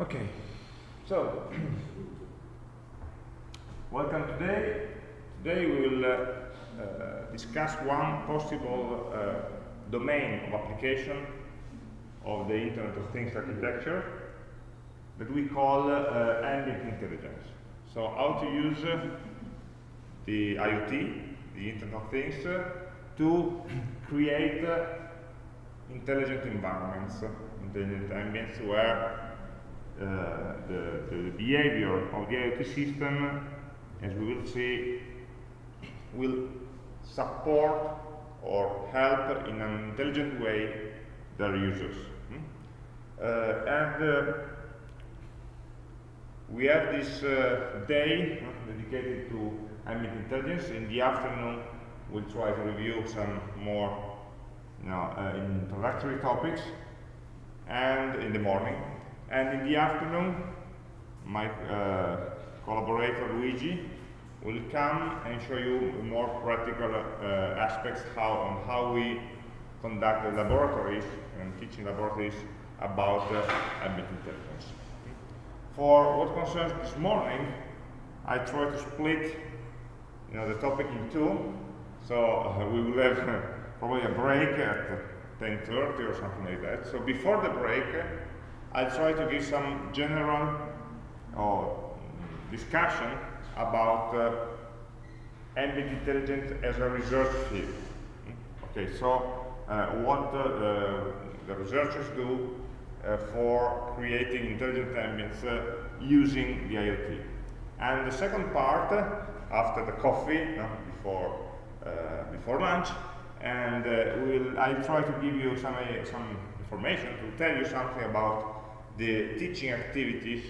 Okay, so welcome today. Today we will uh, uh, discuss one possible uh, domain of application of the Internet of Things architecture that we call uh, ambient intelligence. So how to use uh, the IoT, the Internet of Things, uh, to create intelligent environments, intelligent ambients where the, the, behavior of the IoT system, as we will see, will support or help in an intelligent way their users. Hmm? Uh, and uh, we have this day dedicated to ambient intelligence. In the afternoon, we'll try to review some more you know, uh, introductory topics, and in the morning, and in the afternoon, my uh, collaborator Luigi will come and show you more practical uh, aspects how, on how we conduct the laboratories and teaching laboratories about uh, ambient intelligence. For what concerns this morning, I try to split you know, the topic in two. So uh, we will have probably a break at 10.30 or something like that. So before the break, I'll try to give some general or discussion about uh, ambient intelligence as a research field. Okay, so uh, what uh, the researchers do uh, for creating intelligent ambients uh, using the IoT. And the second part, uh, after the coffee, before, before lunch, and we'll, I'll try to give you some, some information to tell you something about the teaching activities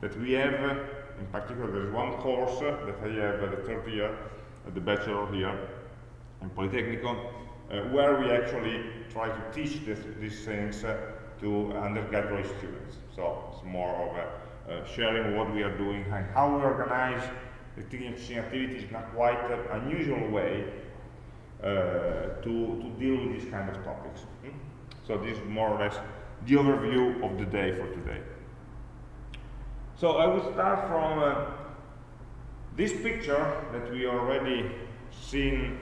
that we have, in particular there's one course that I have at the third year, at the bachelor here in Politecnico, uh, where we actually try to teach this, these things uh, to undergraduate students. So it's more of a, uh, sharing what we are doing and how we organize the teaching activities in a quite unusual way uh, to, to deal with these kind of topics. Hmm? So this is more or less the overview of the day for today. So I will start from uh, this picture that we already seen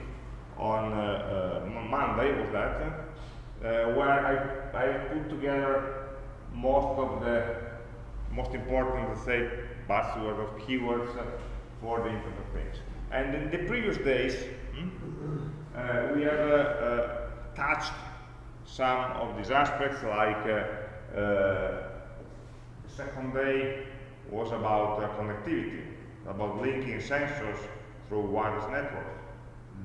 on uh, uh, Monday, was that, uh, where I, I put together most of the most important, let's say, buzzwords or keywords for the Internet of Things. And in the previous days, hmm, uh, we have uh, touched some of these aspects, like uh, uh, the second day was about uh, connectivity, about linking sensors through wireless networks.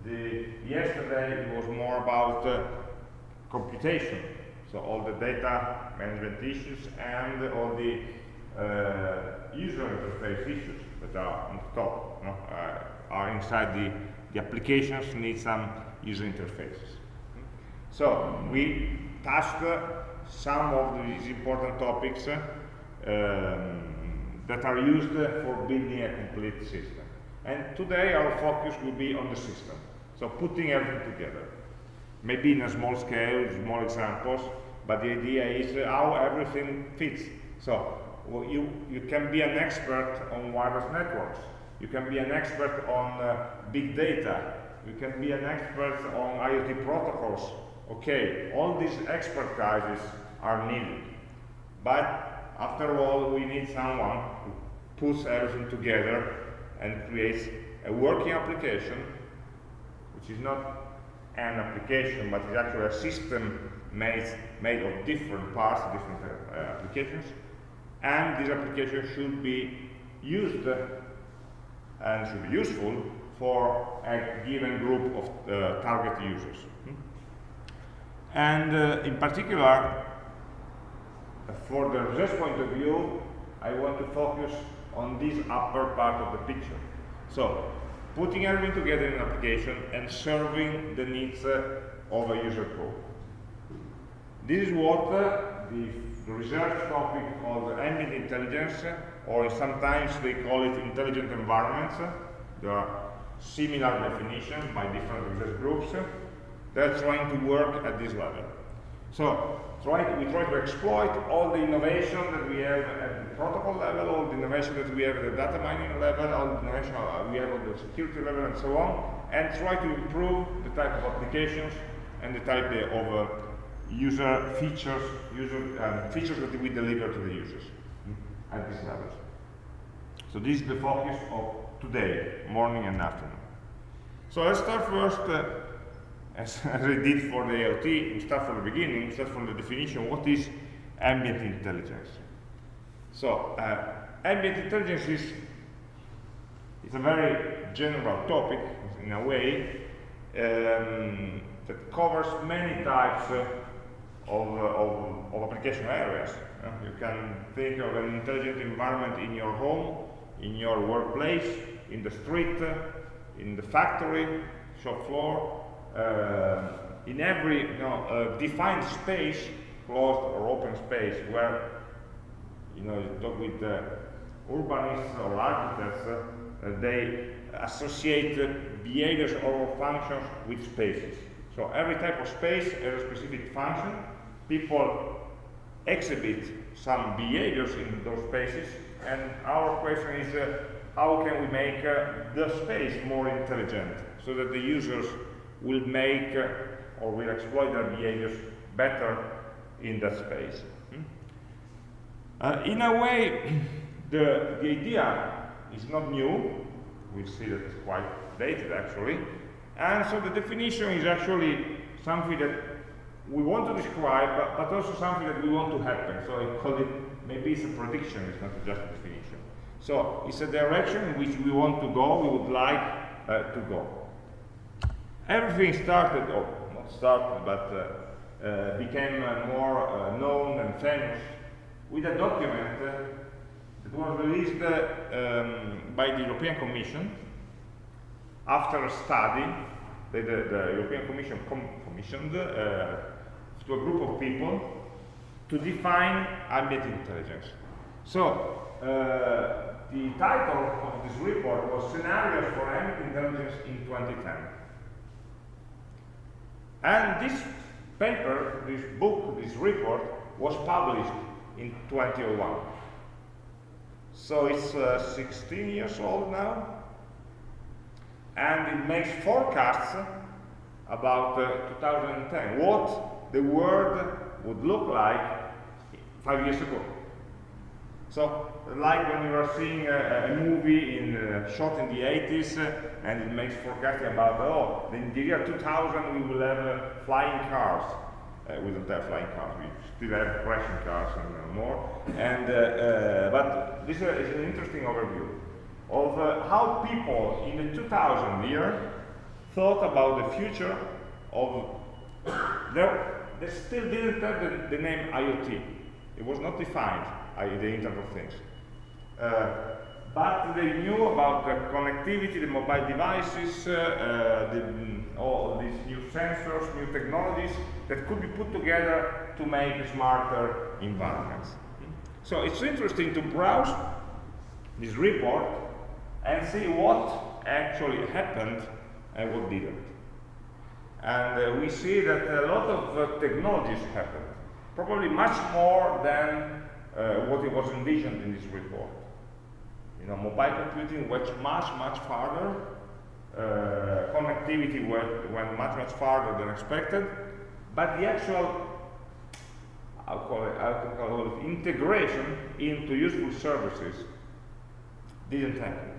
The, yesterday it was more about uh, computation, so all the data management issues and all the uh, user interface issues that are on the top, no, uh, are inside the, the applications need some user interfaces. So we touched some of these important topics um, that are used for building a complete system. And today our focus will be on the system. So putting everything together. Maybe in a small scale, small examples, but the idea is how everything fits. So well, you, you can be an expert on wireless networks. You can be an expert on uh, big data. You can be an expert on IoT protocols Okay, all these expertises are needed. But after all, we need someone who puts everything together and creates a working application, which is not an application, but is actually a system made, made of different parts, different uh, applications. And this application should be used and should be useful for a given group of uh, target users. And uh, in particular, for the research point of view, I want to focus on this upper part of the picture. So, putting everything together in an application and serving the needs uh, of a user group. This is what uh, the, research topic called ambient intelligence, or sometimes they call it intelligent environments. There are similar definitions by different research groups. They're trying to work at this level. So, try we try to exploit all the innovation that we have at the protocol level, all the innovation that we have at the data mining level, all the innovation we have at the security level, and so on, and try to improve the type of applications and the type of uh, user features, user um, features that we deliver to the users mm, at these levels. So this is the focus of today, morning and afternoon. So let's start first, uh, as, as I did for the IoT, we start from the beginning, start from the definition, what is ambient intelligence? So, uh, ambient intelligence is, is a very general topic, in a way, um, that covers many types uh, of, uh, of, of, application areas. Uh, you can think of an intelligent environment in your home, in your workplace, in the street, in the factory, shop floor, in every you know, uh, defined space, closed or open space, where you know you talk with urbanists or architects, they associate behaviors or functions with spaces. So every type of space has a specific function. People exhibit some behaviors in those spaces, and our question is uh, how can we make uh, the space more intelligent so that the users will make uh, or will exploit their behaviors better in that space. Hmm? Uh, in a way, the, the idea is not new. We see that it's quite dated actually. And so the definition is actually something that we want to describe, but, but also something that we want to happen. So I call it, maybe it's a prediction, it's not just a definition. So it's a direction in which we want to go, we would like uh, to go. Everything started, or not started, but uh, uh, became uh, more uh, known and famous with a document uh, that was released um, by the European Commission after a study that the, the European Commission com commissioned to a group of people to define ambient intelligence. So, the title of this report was Scenarios for Ambient Intelligence in 2010. And this paper, this book, this report, was published in 2001. So it's uh, 16 years old now, and it makes forecasts about uh, 2010, what the world would look like five years ago. So, like when you are seeing a, a movie in, uh, shot in the 80s, uh, and it makes forecasting about, oh, in the year 2000 we will have uh, flying cars. Uh, we don't have flying cars, we still have crashing cars and more. And, uh, but this is an interesting overview of uh, how people in the 2000 year thought about the future of they still didn't have the, the, name IoT. It was not defined, i.e. the Internet of Things. Uh, but they knew about the connectivity, the mobile devices, uh, the, mm, all these new sensors, new technologies that could be put together to make smarter environments. So it's interesting to browse this report and see what actually happened and what didn't. And uh, we see that a lot of uh, technologies happened, probably much more than uh, what was envisioned in this report. You know, mobile computing went much, much farther, uh, connectivity went, went much, much farther than expected, but the actual I'll call it, I'll call it integration into useful services didn't happen.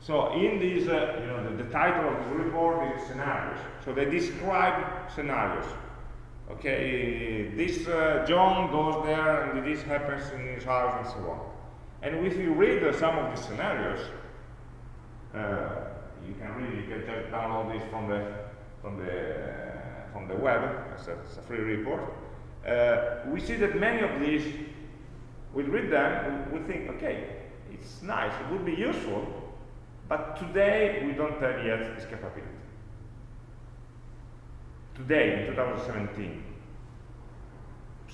So in this, uh, you know, the, the, title of this report is scenarios. So they describe scenarios. Okay, this uh, John goes there and this happens in his house and so on. And if you read uh, some of the scenarios, uh, you can read, you can just download this from the from the from the web. It's a, a free report. Uh, we see that many of these, we read them, we think, okay, it's nice, it would be useful, but today we don't have yet this capability. Today, in 2017.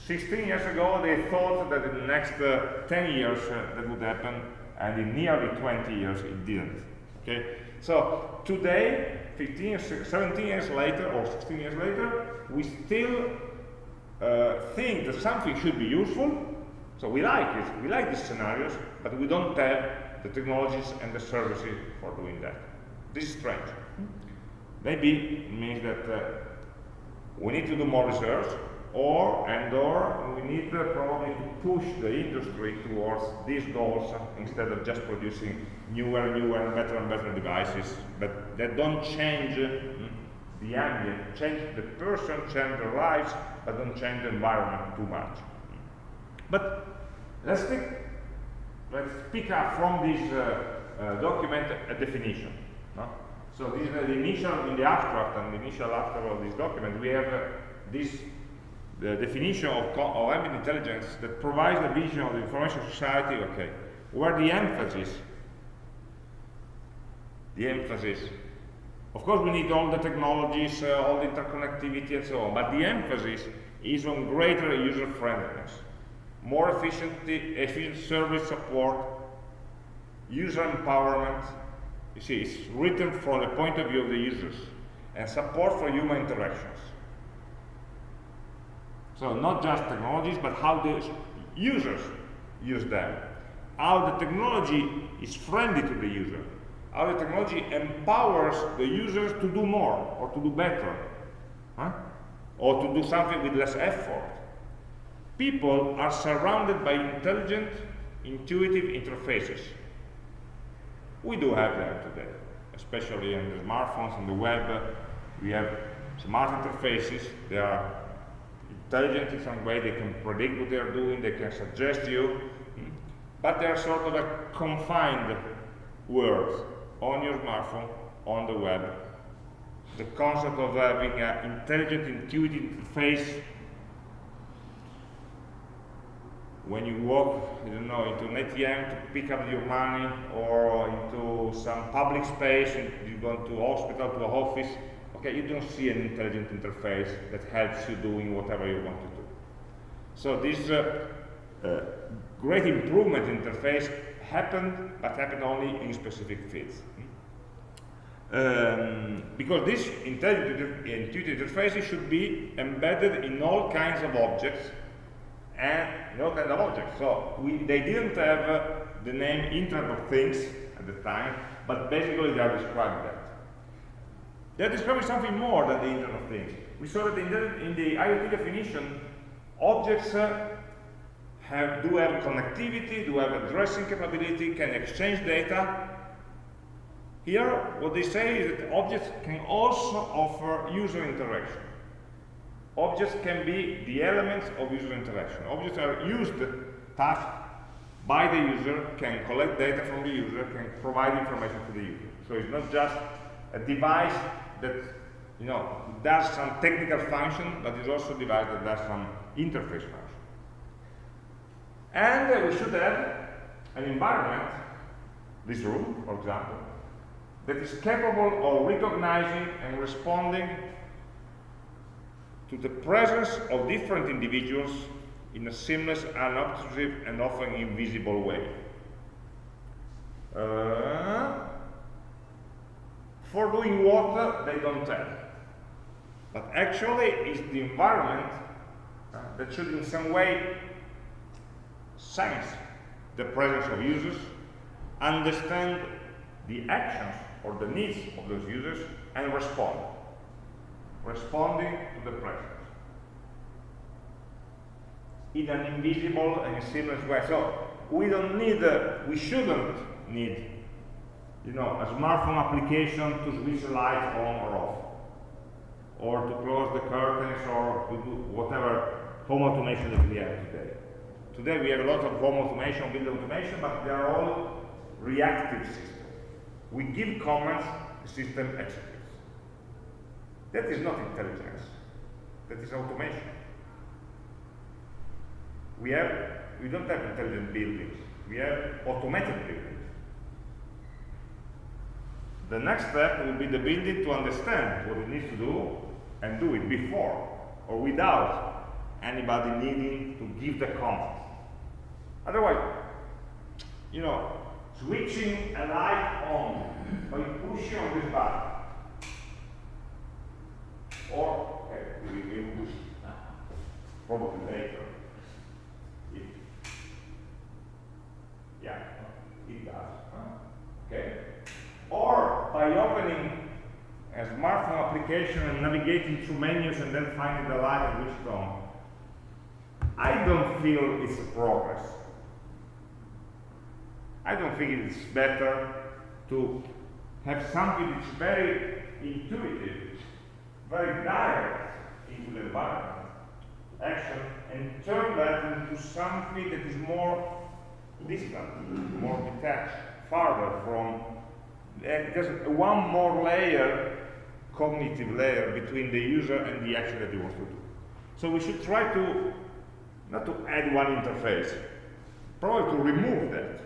16 years ago, they thought that in the next uh, 10 years uh, that would happen, and in nearly 20 years it didn't. Okay? So today, 15 17 years later, or 16 years later, we still uh, think that something should be useful, so we like it, we like these scenarios, but we don't have the technologies and the services for doing that. This is strange. Maybe it means that uh, we need to do more research, or and or we need uh, probably to push the industry towards these goals instead of just producing newer, and newer, and better and better devices, but that don't change mm, the ambient, change the person, change their lives, but don't change the environment too much. But let's take, let's pick up from this uh, uh, document a definition. No? So this is the initial, in the abstract and the initial abstract of this document, we have uh, this the definition of, of ambient intelligence that provides the vision of the information society, okay, where the emphasis, the emphasis, of course we need all the technologies, uh, all the interconnectivity and so on, but the emphasis is on greater user friendliness, more efficient service support, user empowerment, you see, it's written from the point of view of the users, and support for human interactions. So not just technologies, but how the users use them. How the technology is friendly to the user. How the technology empowers the users to do more or to do better. Huh? Or to do something with less effort. People are surrounded by intelligent, intuitive interfaces. We do have them today, especially in the smartphones and the web. We have smart interfaces. They are intelligent in some way, they can predict what they're doing, they can suggest you, hmm? but they're sort of a confined world on your smartphone, on the web. The concept of having an intelligent, intuitive interface when you walk, I don't know, into an ATM to pick up your money or into some public space, you go to hospital, to a office, okay, you don't see an intelligent interface that helps you doing whatever you want to do. So this uh, uh, great improvement interface happened, but happened only in specific fields. Um, because this intelligent intuitive interfaces should be embedded in all kinds of objects and all kinds of objects. So we, they didn't have uh, the name Internet of Things at the time, but basically they are describing that. They're describing something more than the Internet of Things. We saw that in the, in the IoT definition, objects uh, have, do have connectivity, do have addressing capability, can exchange data. Here, what they say is that objects can also offer user interaction. Objects can be the elements of user interaction. Objects are used, touched by the user, can collect data from the user, can provide information to the user. So it's not just a device that you know does some technical function, but is also a device that does some interface function. And uh, we should have an environment, this room, for example, that is capable of recognizing and responding to the presence of different individuals in a seamless, unobtrusive, and often invisible way. Uh, for doing what they don't tell. But actually, it's the environment uh, that should in some way sense the presence of users, understand the actions or the needs of those users, and respond. Responding to the presence. In an invisible and seamless way. So we don't need, uh, we shouldn't need you know, a smartphone application to switch the light on or off, or to close the curtains, or to do whatever home automation that we have today. Today we have a lot of home automation, building automation, but they are all reactive systems. We give commands, the system executes. That is not intelligence. That is automation. We have, we don't have intelligent buildings. We have automated buildings. The next step will be the building to understand what it needs to do and do it before or without anybody needing to give the command. Otherwise, you know, switching a light on by pushing on this button or okay, we, we push. probably later. Yeah, it does. Okay? Or by opening a smartphone application and navigating through menus and then finding the light and which tone. I don't feel it's a progress. I don't think it's better to have something that's very intuitive, very direct into the environment, action, and turn that into something that is more distant, more detached, farther from, Eh, just one more layer, cognitive layer between the user and the action that he wants to do. So we should try to, not to add one interface, probably to remove that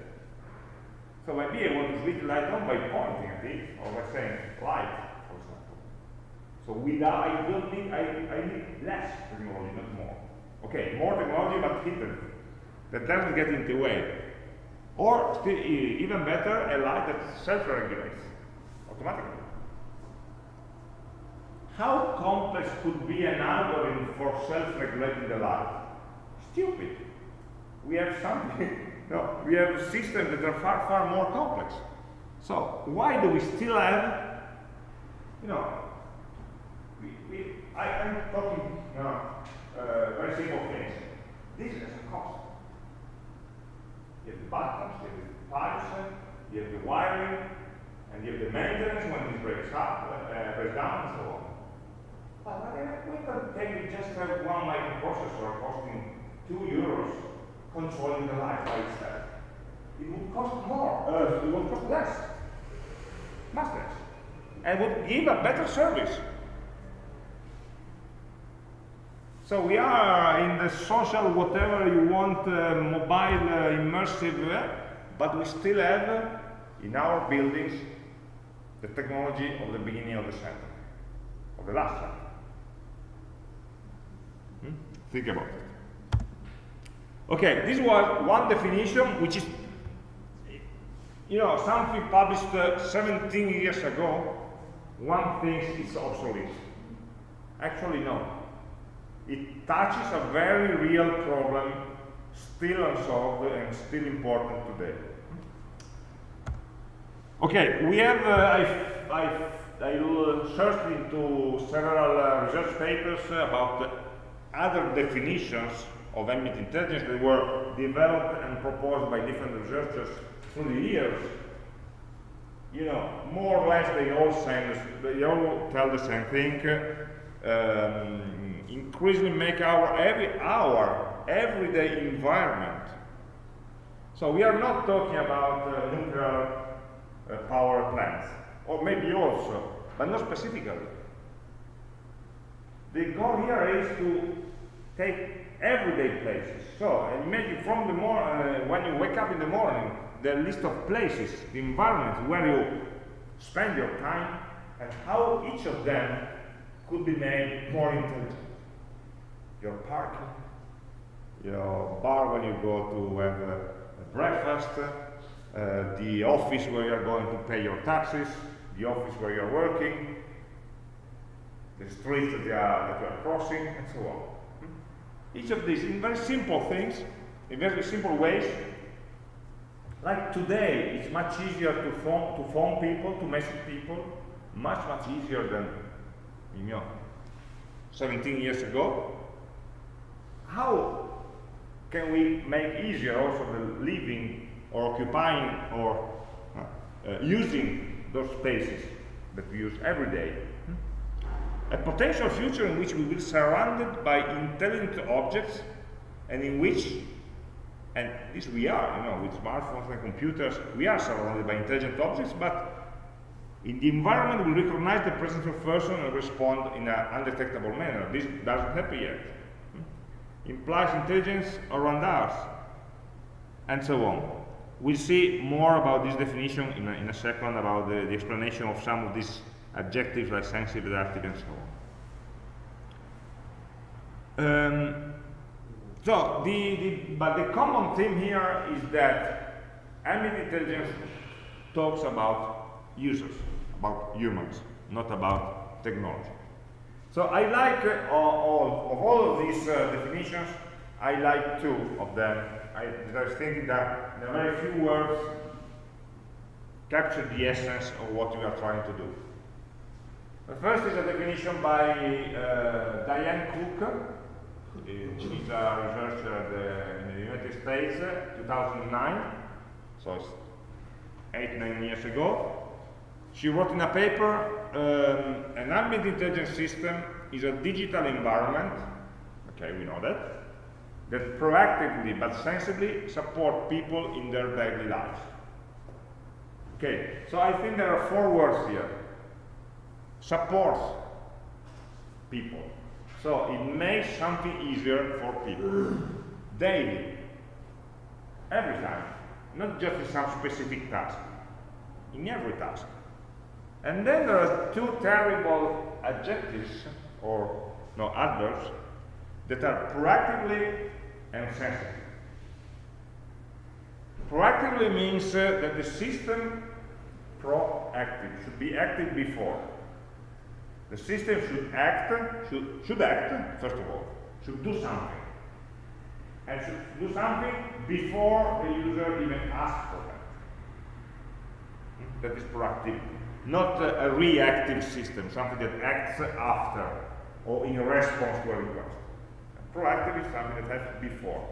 so maybe I want to switch the light on by pointing at it, or by saying light, for example. So without, I don't need, I, I need less technology, not more. Okay, more technology, but hidden. That doesn't get in the way. Or, even better, a light that self-regulates automatically. How complex could be an algorithm for self-regulating the light? Stupid. We have something No, we have systems that are far, far more complex. So why do we still have, you know, we, we, I, am talking, you know, uh, very simple things. This has a cost. You have the buttons, you have the pipes, you have the wiring, and you have the maintenance when it breaks up, uh, breaks down, and so on. But we can take just have one microprocessor costing two euros controlling the light by itself. It would cost more, uh, it would cost less, much less, and would give a better service. So we are in the social, whatever you want, uh, mobile, uh, immersive, uh, but we still have uh, in our buildings the technology of the beginning of the century, of the last century. Hmm? Think about it. Okay, this was one definition, which is, you know, something published uh, 17 years ago. One thinks it's obsolete. Actually, no. It touches a very real problem, still unsolved and still important today. Okay, we have, uh, I, I, I searched into several uh, research papers about other definitions of ambient intelligence that were developed and proposed by different researchers through the years, you know, more or less they all say they all tell the same thing. Um, increasingly make our every hour, everyday environment. So we are not talking about uh, nuclear uh, power plants, or maybe also, but not specifically. The goal here is to take everyday places. So imagine from the morning, uh, when you wake up in the morning, the list of places, the environments where you spend your time, and how each of them could be made more intelligent. Your parking, your bar when you go to have a, breakfast, uh, the office where you're going to pay your taxes, the office where you're working, the streets that you are, that you are crossing, and so on. Each of these in very simple things, in very simple ways. Like today, it's much easier to phone, to phone people, to message people, much, much easier than, you know, 17 years ago. How can we make easier also the living or occupying or uh, uh, using those spaces that we use every day a potential future in which we will be surrounded by intelligent objects and in which, and this we are, you know, with smartphones and computers, we are surrounded by intelligent objects, but in the environment we recognize the presence of a person and respond in an undetectable manner. This doesn't happen yet. Implies intelligence around us, and so on. We'll see more about this definition in a, in a second, about the, the explanation of some of these adjectives like sensitive, adaptive, and so on. Um, so, the, the, but the common theme here is that ambient intelligence talks about users, about humans, not about technology. So I like uh, all, of all of these uh, definitions, I like two of them. I, was thinking that in a very few words capture the essence of what we are trying to do. The first is a definition by uh, Diane Cook. She's a researcher in the United States, 2009, so it's eight, nine years ago. She wrote in a paper, um, an ambient intelligence system is a digital environment, okay, we know that, that proactively but sensibly support people in their daily lives. Okay, so I think there are four words here. Supports people. So it makes something easier for people. Daily. Every time. Not just in some specific task. In every task. And then there are two terrible adjectives, or no, adverbs, that are proactively and sensitive. Proactively means uh, that the system proactive should be active before. The system should act, should, should act, first of all, should do something. And should do something before the user even asks for that. That is proactivity not a, reactive system, something that acts after or in response to a request. Proactive is something that happens before.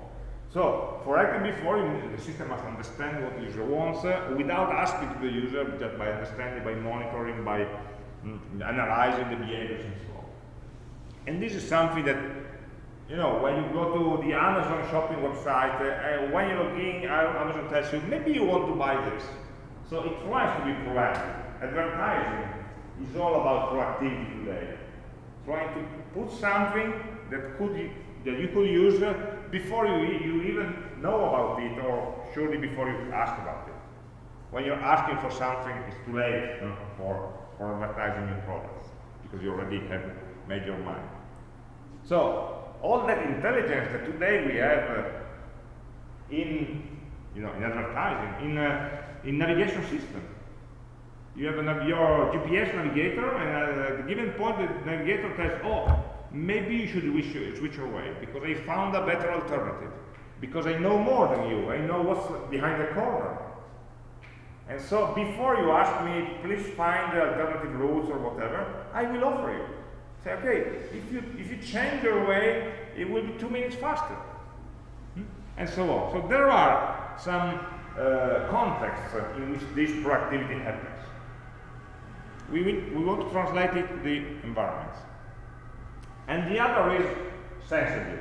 So, for acting before, the system must understand what the user wants uh, without asking to the user, just by understanding, by monitoring, by mm, analyzing the behaviors and so on. And this is something that, you know, when you go to the Amazon shopping website, uh, when you log in, Amazon tells you, maybe you want to buy this. So it tries to be proactive advertising is all about proactivity today. Trying to put something that could that you could use uh, before you, you even know about it or surely before you ask about it. When you're asking for something, it's too late for, for advertising your products because you already have made your mind. So all that intelligence that today we have uh, in you know in advertising, in uh, in navigation systems, you have an, your GPS navigator, and at a given point, the navigator tells, oh, maybe you should switch, switch away because I found a better alternative. Because I know more than you. I know what's behind the corner. And so before you ask me, please find the alternative routes or whatever, I will offer you. Say, okay, if you, if you change your way, it will be two minutes faster. Hmm? And so on. So there are some uh, contexts in which this proactivity happens we, we want to translate it to the environment. And the other is sensibly.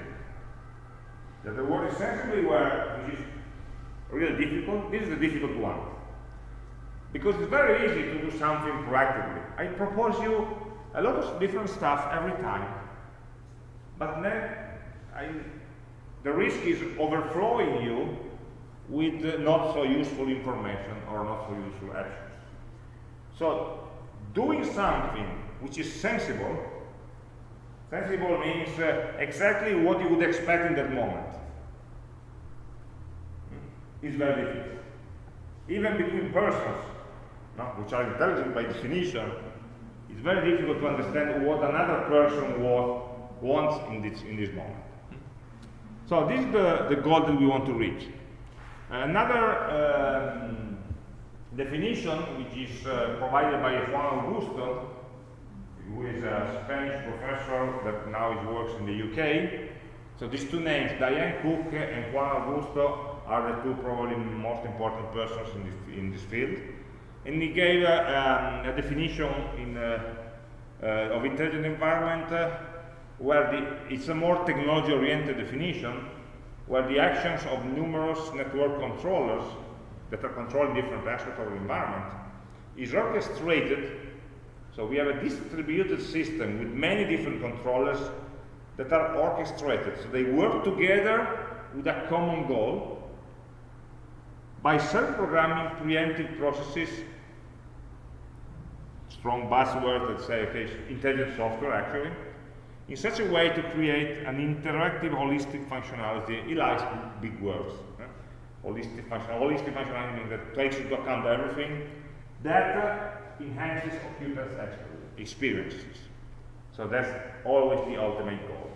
That the word is sensibly where, which is really difficult, this is the difficult one. Because it's very easy to do something proactively. I propose you a lot of different stuff every time. But then I, the risk is overflowing you with not so useful information or not so useful actions. So doing something which is sensible, sensible means uh, exactly what you would expect in that moment, hmm, is very difficult. Even between persons, no, which are intelligent by definition, it's very difficult to understand what another person wants in this, in this moment. So this is the, the goal that we want to reach. Another um, definition, which is uh, provided by Juan Augusto, who is a Spanish professor that now works in the UK. So these two names, Diane Cook and Juan Augusto, are the two probably most important persons in this, in this field. And he gave uh, um, a definition in, uh, uh of intelligent environment uh, where the, it's a more technology-oriented definition, where the actions of numerous network controllers that are controlling different aspects of the environment is orchestrated so we have a distributed system with many different controllers that are orchestrated. So they work together with a common goal by self-programming preemptive processes strong buzzword that say okay intelligent software actually in such a way to create an interactive holistic functionality he likes big words holistic, function, holistic functionality that takes into account everything, that enhances occupants' experiences. So that's always the ultimate goal.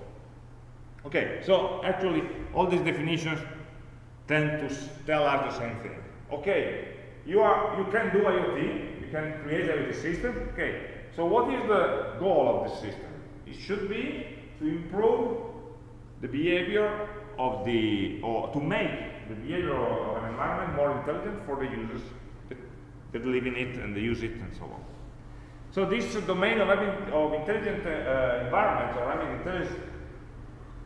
Okay, so actually all these definitions tend to tell us the same thing. Okay, you are you can do IoT, you can create IoT system. Okay, so what is the goal of the system? It should be to improve the behavior of the or to make the behavior of an environment more intelligent for the users that, that live in it and they use it and so on. So this domain of, of intelligent uh, environments or having intelligence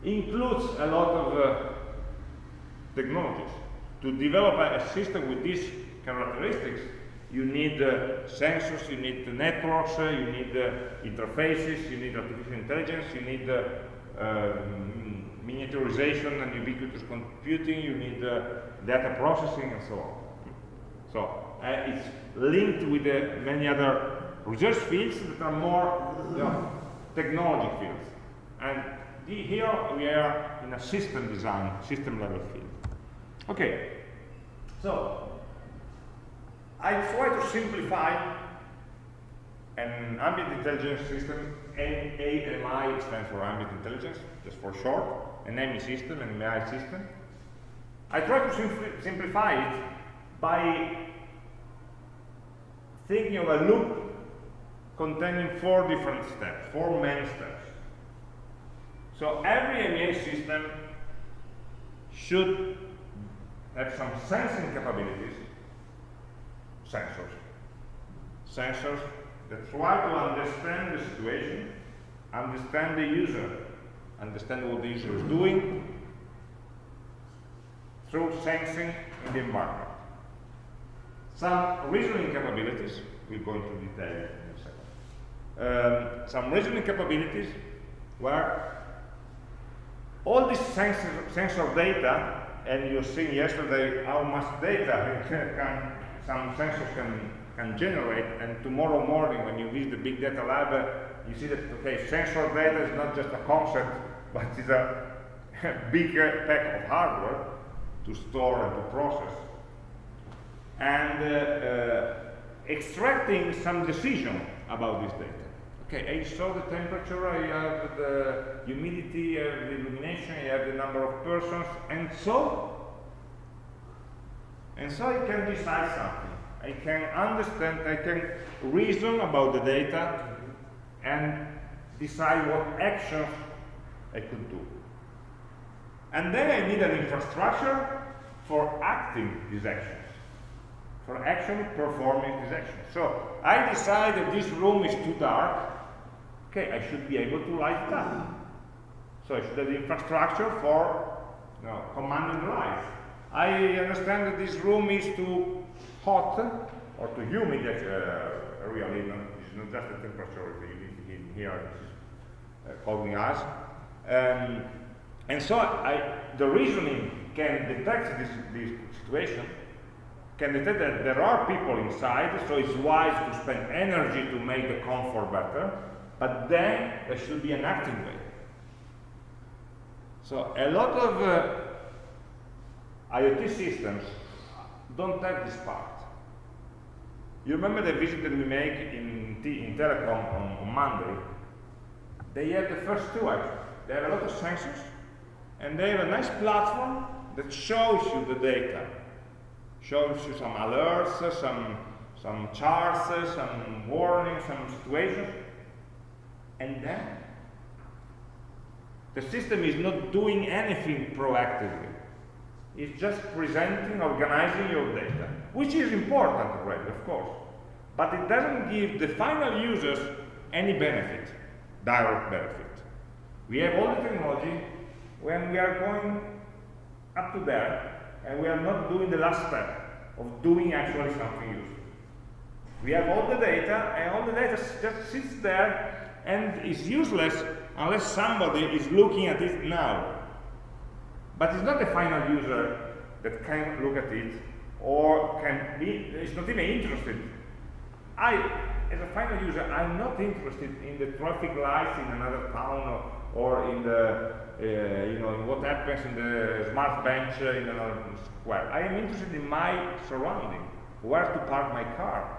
includes a lot of uh, technologies. To develop a, a, system with these characteristics, you need uh, sensors, you need networks, uh, you need uh, interfaces, you need artificial intelligence, you need uh, um, miniaturization and ubiquitous computing, you need uh, data processing and so on. So uh, it's linked with uh, many other research fields that are more you know, technology fields. And here we are in a system design, system level field. Okay, so I try to simplify an ambient intelligence system, AMI stands for ambient intelligence, just for short, an AMI system, an AMI system. I try to simpli simplify it by thinking of a loop containing four different steps, four main steps. So every MEA system should have some sensing capabilities, sensors. Sensors that try to understand the situation, understand the user, understand what the user is doing through sensing in the environment. Some reasoning capabilities, we'll go into detail in a um, some reasoning capabilities where all this sensor, sensor data, and you've seen yesterday how much data can, some sensors can, can generate, and tomorrow morning when you visit the big data lab, you see that, okay, sensor data is not just a concept, but it's a big pack of hardware to store and to process. And uh, uh, extracting some decision about this data. Okay, I saw the temperature, I have the humidity, I have the illumination, I have the number of persons, and so, and so I can decide something. I can understand, I can reason about the data and decide what actions I could do. And then I need an infrastructure for acting these actions, for actually performing these actions. So I decide that this room is too dark, okay, I should be able to light it up. So I should have the infrastructure for you know, commanding light. I understand that this room is too hot or too humid, uh, really, it's not just the temperature the humidity in here is uh, us. Um, and so I, the reasoning can detect this, this situation, can detect that there are people inside, so it's wise to spend energy to make the comfort better, but then there should be an active way. So a lot of uh, IoT systems don't have this part. You remember the visit that we make in, in telecom on, on Monday? They have the first two actually. They have a lot of sensors, and they have a nice platform that shows you the data, shows you some alerts, some some charts, some warnings, some situations, and then the system is not doing anything proactively. It's just presenting, organizing your data, which is important already, of course. But it doesn't give the final users any benefit, direct benefit. We have all the technology when we are going up to there, and we are not doing the last step of doing actually something useful. We have all the data, and all the data just sits there and is useless unless somebody is looking at it now. But it's not the final user that can look at it or can be, is not even interested. I, as a final user, I'm not interested in the traffic lights in another town or, or in the, uh, you know, in what happens in the smart bench in another square. I am interested in my surrounding, where to park my car.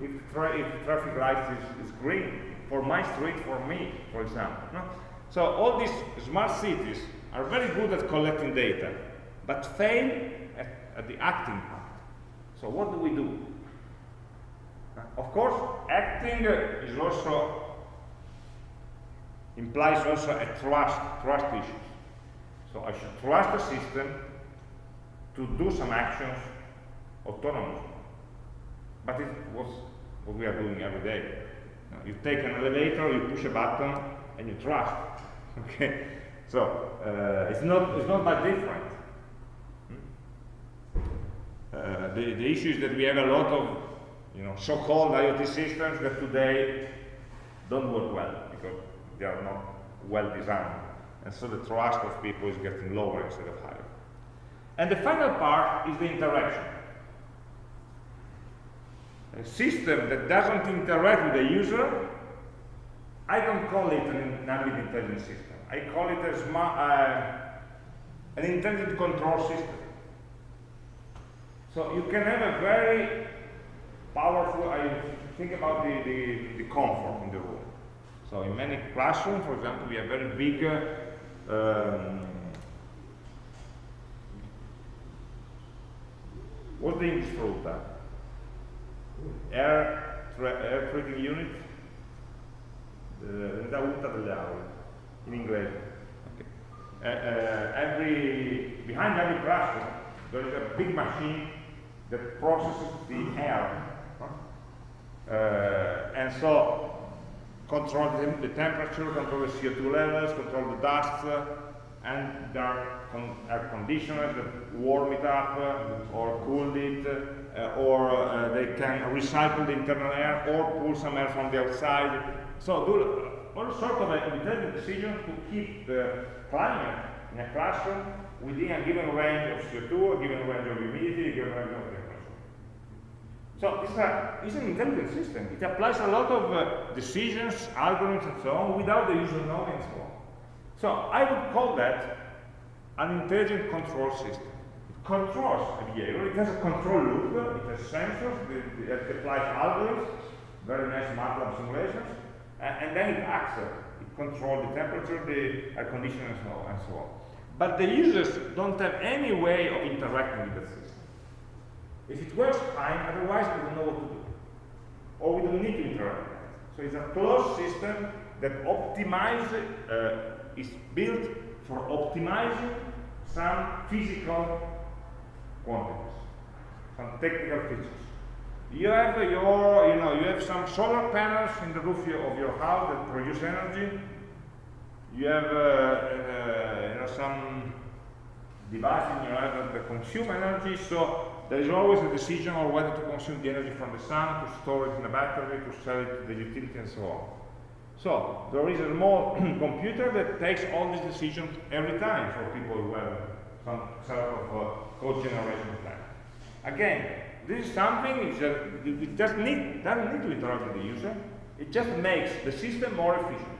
If, tra if traffic lights is, is green, for my street for me, for example. No? So all these smart cities are very good at collecting data, but fail at, at the acting part. So what do we do? Of course, acting is also implies also a trust, trust issue. So I should trust the system to do some actions autonomously. But it was what we are doing every day. You take an elevator, you push a button, and you trust. Okay, so uh, it's not it's not that different. Hmm? Uh, the, the issue is that we have a lot of you know so-called IoT systems that today don't work well they are not well designed, and so the trust of people is getting lower instead of higher. And the final part is the interaction. A system that doesn't interact with the user, I don't call it an ambient intelligence system. I call it a smart, uh, an intended control system. So you can have a very powerful, I think about the, the, the comfort in the room. So in many classrooms, for example, we have very big um, what's the English for that? air, air treating unit unità UTA delle aule in inglese okay. uh, uh, every behind every classroom there is a big machine that processes the air uh, and so control the, the, temperature, control the CO2 levels, control the dust, and there are con air conditioners that warm it up uh, or cool it, uh, or uh, they can recycle the internal air or pull some air from the outside. So do all sorts of intelligent decisions to keep the climate in a classroom within a given range of CO2, a given range of humidity, a given range of. So this an intelligent system. It applies a lot of uh, decisions, algorithms, and so on without the user knowing and so on. So I would call that an intelligent control system. It controls a behavior, it has a control loop, it has sensors, It applies algorithms, very nice MATLAB simulations, and, then it acts. It controls the temperature, the air conditioning, and so, on, and so on. But the users don't have any way of interacting with the system. If it works fine, otherwise we don't know what to do. Or we don't need to interact. So it's a closed system that optimizes uh, is built for optimizing some physical quantities, some technical features. You have your, you know, you have some solar panels in the roof of your house that produce energy. You have, uh, uh, you know, some device in your house that consume energy. So there is always a decision on whether to consume the energy from the sun, to store it in a battery, to sell it to the utility, and so on. So there is a small computer that takes all these decisions every time for people who have some sort of uh, cogeneration plan. Again, this is something that just need, doesn't need to interact with the user. It just makes the system more efficient.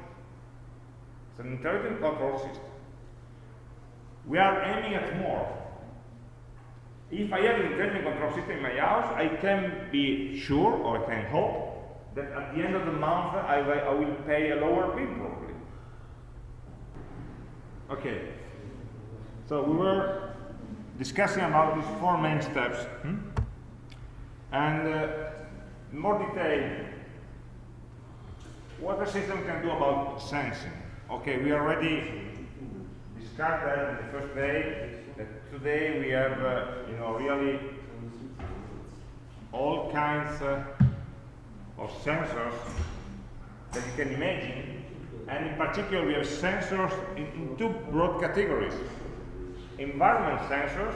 It's an intelligent control system. We are aiming at more. If I have an intelligent control system in my house, I can be sure, or I can hope, that at the end of the month I, I will pay a lower bill probably. Okay, so we were discussing about these four main steps. Hmm? And uh, more detail, what the system can do about sensing. Okay, we already discussed that in the first day, that today we have, uh, you know, really all kinds uh, of sensors that you can imagine. And in particular, we have sensors in, in two broad categories. Environment sensors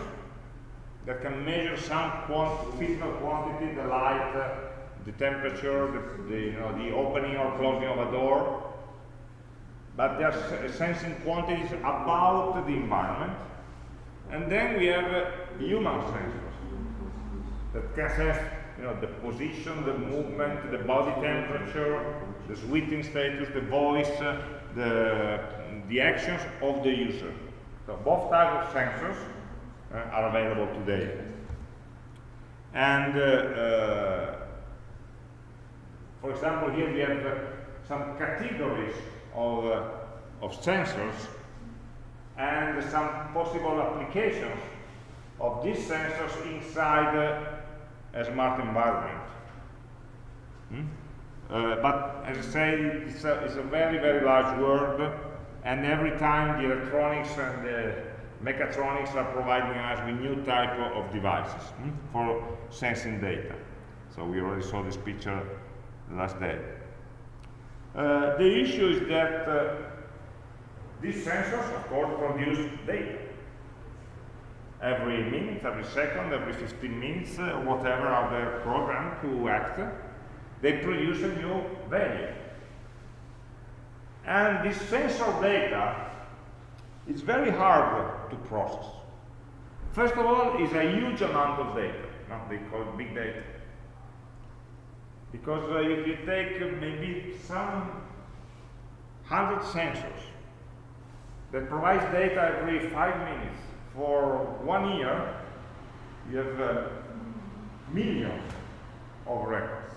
that can measure some quant physical quantity, the light, uh, the temperature, the, the, you know, the opening or closing of a door. But they are sensing quantities about the environment. And then we have uh, human sensors that can sense you know, the position, the movement, the body temperature, the sweating status, the voice, uh, the, the actions of the user. So both types of sensors uh, are available today. And uh, uh for example, here we have uh, some categories of, of sensors and some possible applications of these sensors inside uh, a smart environment. Hmm? Uh, but as I say, it's a, it's a, very, very large world, and every time the electronics and the mechatronics are providing us with new type of devices hmm, for sensing data. So we already saw this picture last day. Uh, the issue is that uh, these sensors, of course, produce data. Every minute, every second, every 15 minutes, uh, whatever are they programmed to act, they produce a new value. And this sensor data is very hard to process. First of all, it's a huge amount of data. No? They call it big data. Because uh, if you take maybe some hundred sensors that provides data every five minutes for one year, you have millions of records.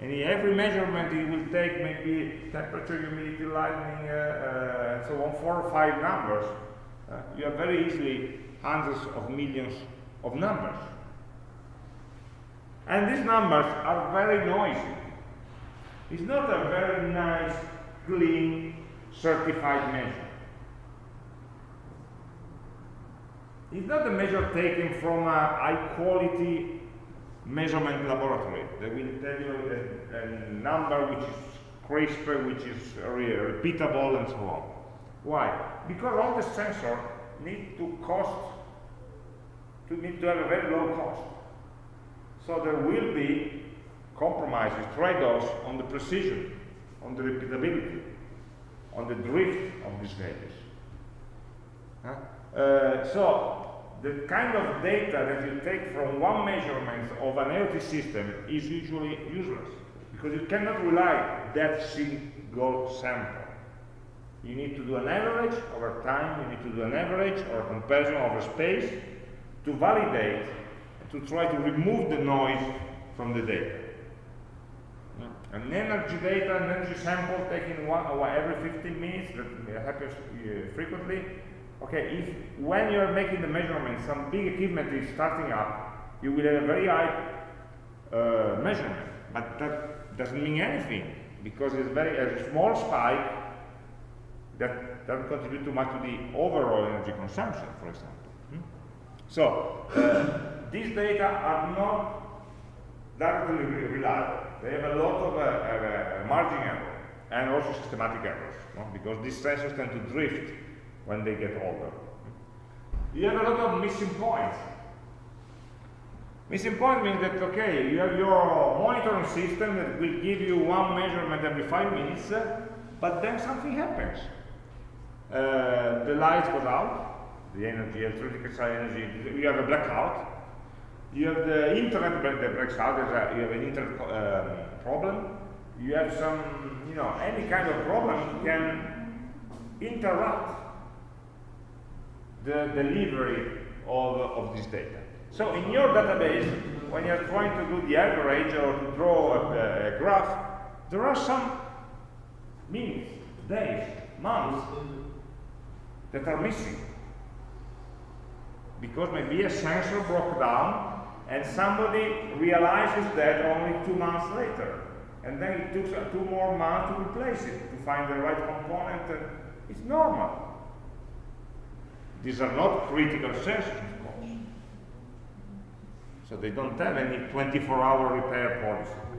And in every measurement, it will take maybe temperature, humidity, lightning, uh, uh, and so on, four or five numbers. Uh, you have very easily hundreds of millions of numbers. And these numbers are very noisy. It's not a very nice, clean, certified measure. It's not a measure taken from a high quality measurement laboratory. They will tell you a, a number which is crisp, which is re repeatable, and so on. Why? Because all the sensors need to cost, to need to have a very low cost. So there will be compromises, trade-offs on the precision, on the repeatability, on the drift of these values. Huh? Uh, so the kind of data that you take from one measurement of an IoT system is usually useless because you cannot rely that single sample. You need to do an average over time, you need to do an average or a comparison over space to validate, to try to remove the noise from the data. An energy data, an energy sample taken one, every 15 minutes, that happens uh, frequently, Okay, if when you're making the measurement, some big equipment is starting up, you will have a very high uh, measurement, but that doesn't mean anything because it's very a small spike that doesn't contribute too much to the overall energy consumption, for example. Hmm? So these data are not directly reliable. They have a lot of uh, uh, margin error and also systematic errors, no? because these sensors tend to drift when they get older. You have a lot of missing points. Missing point means that, okay, you have your monitoring system that will give you one measurement every five minutes, but then something happens. Uh, the lights goes out, the energy, electrical energy, you have a blackout. You have the internet that breaks out, a, you have an internet um, problem. You have some, you know, any kind of problem can interrupt the delivery of, of this data. So in your database, when you're trying to do the average or to draw a, a graph, there are some minutes, days, months that are missing. Because maybe a sensor broke down and somebody realizes that only two months later. And then it took two more months to replace it, to find the right component. It's normal. These are not critical sensors, of course. So they don't have any 24-hour repair policy.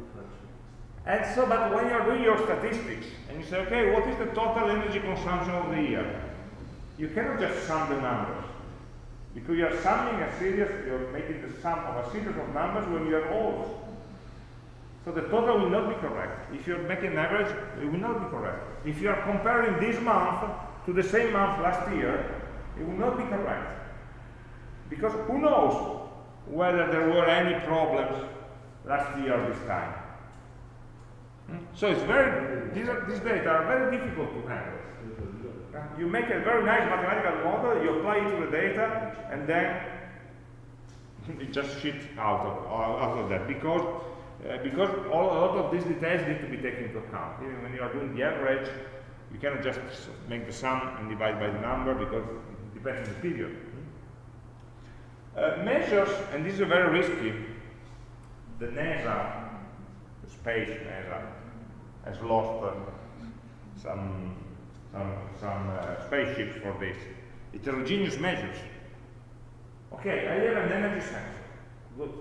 And so, but when you're doing your statistics, and you say, okay, what is the total energy consumption of the year? You cannot just sum the numbers. Because you're summing a series, you're making the sum of a series of numbers when you are old. So the total will not be correct. If you're making an average, it will not be correct. If you are comparing this month to the same month last year, it will not be correct. Because who knows whether there were any problems last year this time. Hmm? So it's very, these, are, these data are very difficult to handle. You make a very nice mathematical model, you apply it to the data, and then it just shit out of, out of that. Because uh, because all, a lot of these details need to be taken into account. Even when you are doing the average, you cannot just make the sum and divide by the number because depends on the period. Uh, measures, and this is very risky, the NASA, the space NASA, has lost uh, some, some, some uh, spaceships for this. Heterogeneous measures. Okay, I have an energy sensor. Good.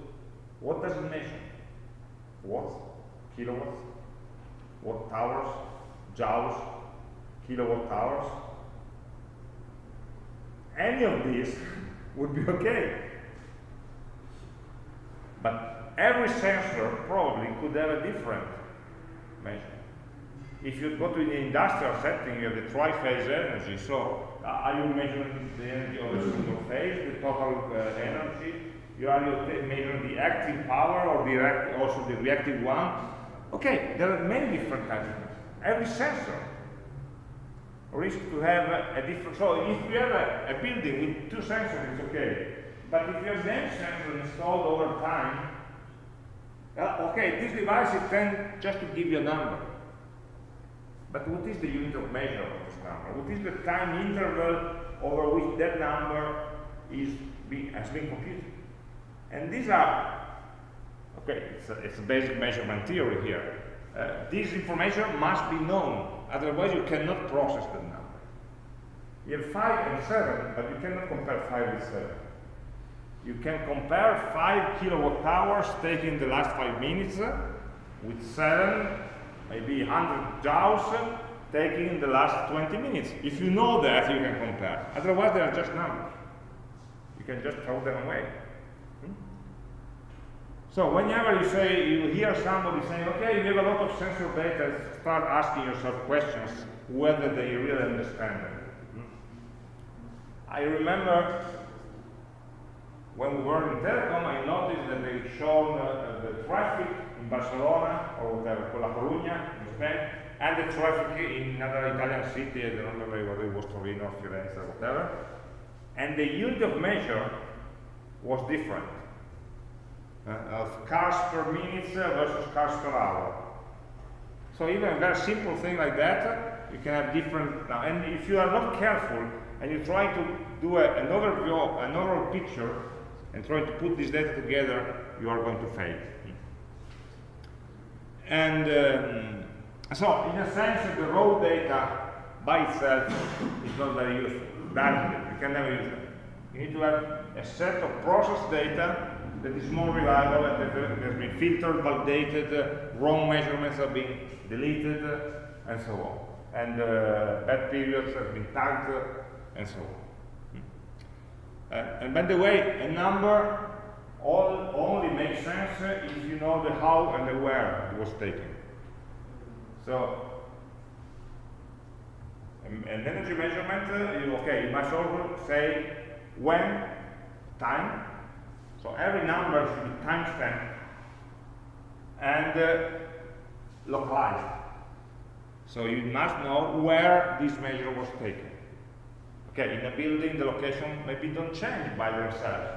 What does it measure? Watts, kilowatts, watt hours, joules, kilowatt hours. Any of these would be okay. But every sensor probably could have a different measure. If you go to the industrial setting, you have the tri-phase energy. So, uh, are you measuring the energy of a single phase, the total uh, energy? You are measuring the active power or the also the reactive one? Okay, there are many different types. Every sensor risk to have a, different, so if you have a, a, building with two sensors, it's okay. But if you have many sensors installed over time, uh, okay, this device is then just to give you a number. But what is the unit of measure of this number? What is the time interval over which that number is being, has been computed? And these are, okay, it's a, it's a basic measurement theory here. Uh, this information must be known Otherwise, you cannot process the number. You have 5 and 7, but you cannot compare 5 with 7. You can compare 5 kilowatt hours taking the last 5 minutes uh, with 7, maybe 100 joules taking the last 20 minutes. If you know that, you can compare. Otherwise, they are just numbers. You can just throw them away. So whenever you say, you hear somebody saying, okay, you have a lot of sensor data, start asking yourself questions whether they really understand it. Hmm? I remember when we were in Telecom, I noticed that they showed uh, the traffic in Barcelona, or whatever, La Coruña, in Spain, and the traffic in another Italian city, I don't remember whether it was Torino or Firenze or whatever, and the unit of measure was different of cars per minute versus cars per hour. So even a very simple thing like that, you can have different, now, and if you are not careful and you try to do a, an overview, an overall picture, and try to put this data together, you are going to fail. And um, so, in a sense, the raw data by itself is not very useful. That you can never use it. You need to have a set of process data that is more reliable and that has been filtered, validated, wrong measurements have been deleted, and so on. And uh, bad periods have been tagged, and so on. Hmm. and by the way, a number all, only makes sense if you know the how and the where it was taken. So, an energy measurement, uh, okay, you must also say when, time, so every number should be timestamped and uh, localized. So you must know where this measure was taken. Okay, in a building, the location maybe don't change by themselves.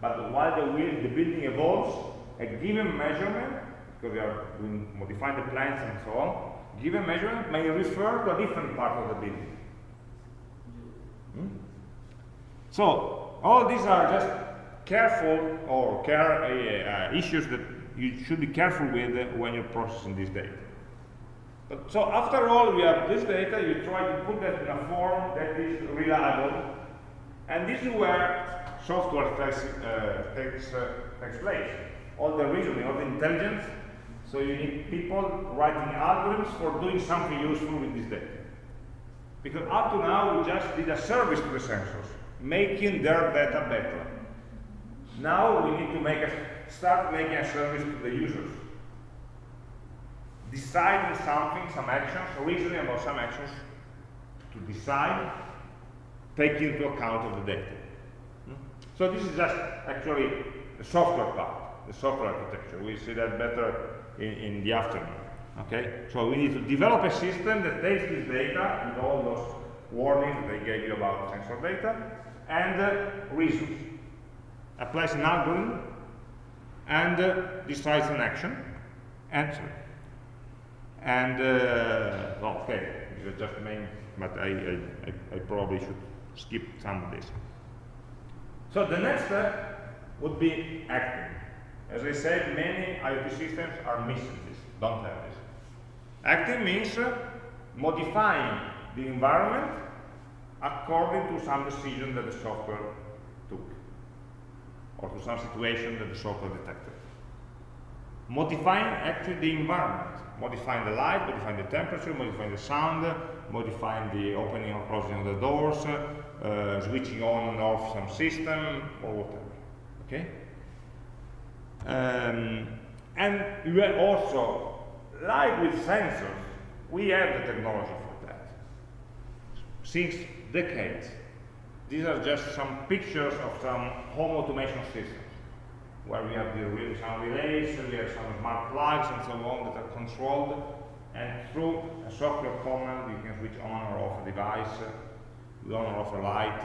But while the, the building evolves, a given measurement, because we are doing, modifying the plans and so on, given measurement may refer to a different part of the building. Hmm? So, all these are just careful or care uh, uh, issues that you should be careful with when you're processing this data. But, so after all, we have this data, you try to put that in a form that is reliable, and this is where software takes, uh, takes, uh, takes place. All the reasoning, all the intelligence, so you need people writing algorithms for doing something useful with this data. Because up to now, we just did a service to the sensors, making their data better. Now we need to make a, start making a service to the users. Deciding something, some actions, reasoning about some actions, to decide, taking into account of the data. Hmm? So this is just actually the software part, the software architecture. We'll see that better in, in the afternoon. Okay, so we need to develop a system that takes this data with all those warnings they gave you about sensor data and uh, reasons applies an algorithm and uh, decides an action enter. And, uh, well, okay, are just main, but I, I, I, probably should skip some of this. So the next step would be acting. As I said, many IoT systems are missing this, don't have this. Acting means uh, modifying the environment according to some decision that the software or to some situation that the software detected. Modifying actually the environment, modifying the light, modifying the temperature, modifying the sound, modifying the opening or closing of the doors, uh, switching on and off some system, or whatever. Okay? Um, and you have also, like with sensors, we have the technology for that. Since decades. These are just some pictures of some home automation systems where we have the, some relays, we have some smart plugs and so on that are controlled and through a software command you can switch on or off a device, on or off a light,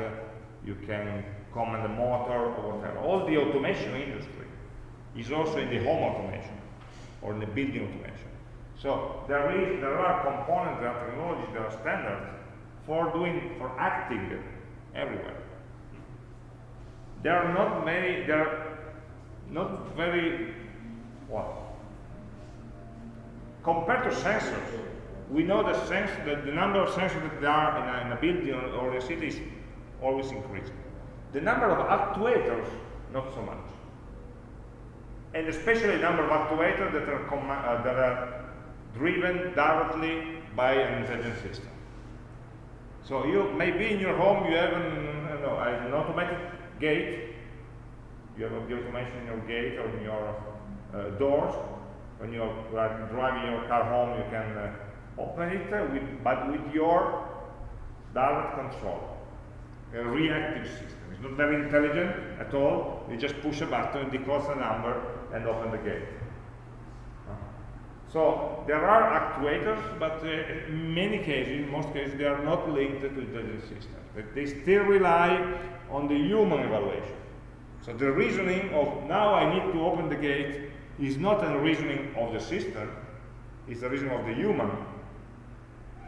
you can command the motor or whatever. All the automation industry is also in the home automation or in the building automation. So there is there are components, there are technologies, there are standards for doing, for acting everywhere. There are not many, there are not very, what? Compared to sensors, we know that, sense, that the number of sensors that there are in a, in a building or, or a city is always increasing. The number of actuators, not so much. And especially the number of actuators that are, uh, that are driven directly by an intelligent system. So you maybe in your home you have an, you know, an automatic gate. You have the automation in your gate or in your uh, doors. When you are driving your car home, you can uh, open it, with, but with your direct control. A reactive system. It's not very intelligent at all. You just push a button, decodes the number, and open the gate. So there are actuators, but uh, in many cases, in most cases, they are not linked to intelligent systems. They still rely on the human evaluation. So the reasoning of now I need to open the gate is not a reasoning of the system, it's a reasoning of the human,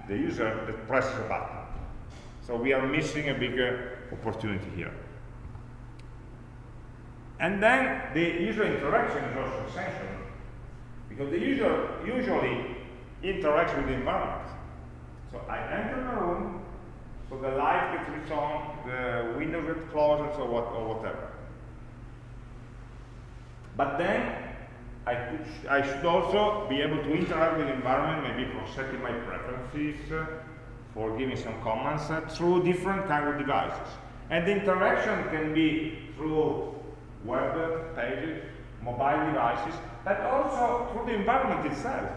the user that presses a button. So we are missing a bigger opportunity here. And then the user interaction is also essential because the user usually interacts with the environment. So I enter the room, so the light gets switched on, the windows get closed, so what, or whatever. But then I, I should also be able to interact with the environment, maybe for setting my preferences, for giving some commands uh, through different kind of devices. And the interaction can be through web pages, mobile devices, but also through the environment itself.